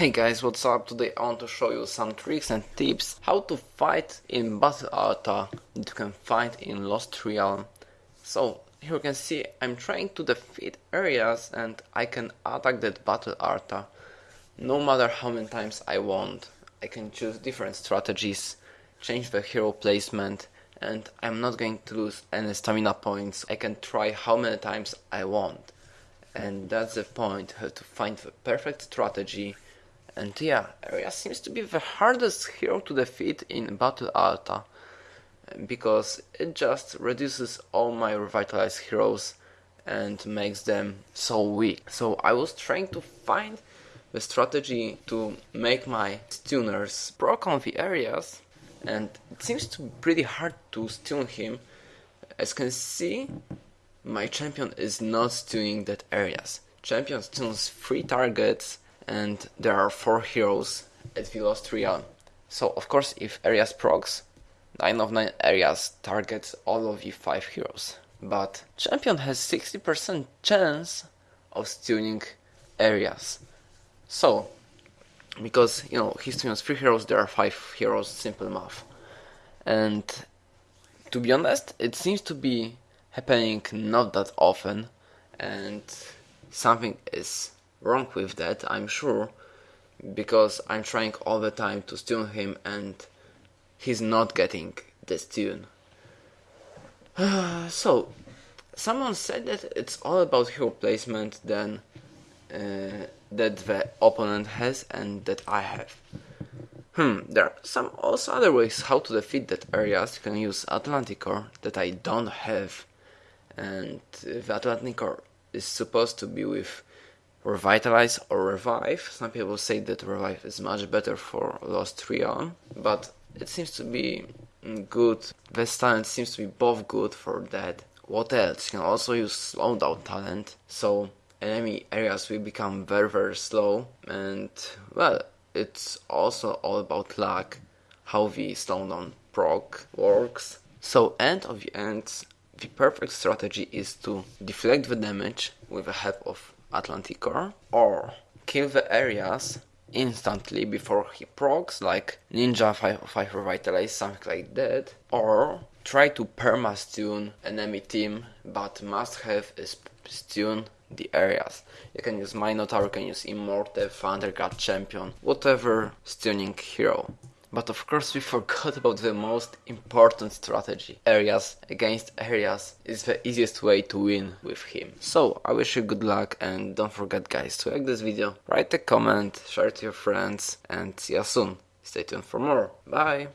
Hey guys, what's up? Today I want to show you some tricks and tips how to fight in Battle Arta that you can find in Lost Realm. So, here you can see I'm trying to defeat areas and I can attack that Battle Arta no matter how many times I want. I can choose different strategies, change the hero placement and I'm not going to lose any stamina points. I can try how many times I want. And that's the point, how to find the perfect strategy and yeah, Area seems to be the hardest hero to defeat in Battle Alta, because it just reduces all my revitalized heroes and makes them so weak. So I was trying to find the strategy to make my stuners proc on the areas and it seems to be pretty hard to stun him. As you can see, my champion is not stunning that areas. Champion stuns 3 targets and there are four heroes at Velostria. So of course if areas procs, 9 of 9 areas targets all of the 5 heroes. But champion has 60% chance of stunning areas. So, because you know he stuns 3 heroes, there are 5 heroes, simple math. And to be honest, it seems to be happening not that often and something is wrong with that, I'm sure, because I'm trying all the time to stun him and he's not getting the stun. so, someone said that it's all about hero placement then uh, that the opponent has and that I have. Hmm, there are some also other ways how to defeat that areas. You can use Atlantic Core that I don't have, and the Atlantic Core is supposed to be with revitalize or revive. Some people say that revive is much better for Lost Realm, but it seems to be good. This talent seems to be both good for that. What else? You can also use slowdown talent, so enemy areas will become very very slow and well it's also all about luck how the slowdown proc works. So end of the ends the perfect strategy is to deflect the damage with the help of Atlantic or kill the areas instantly before he procs, like Ninja 505 Revitalize, something like that, or try to perma stun enemy team, but must have stun the areas. You can use Minotaur, you can use Immortal, Thundercat Champion, whatever stunning hero. But of course we forgot about the most important strategy. Areas against areas is the easiest way to win with him. So I wish you good luck and don't forget guys to like this video, write a comment, share it to your friends and see you soon. Stay tuned for more. Bye!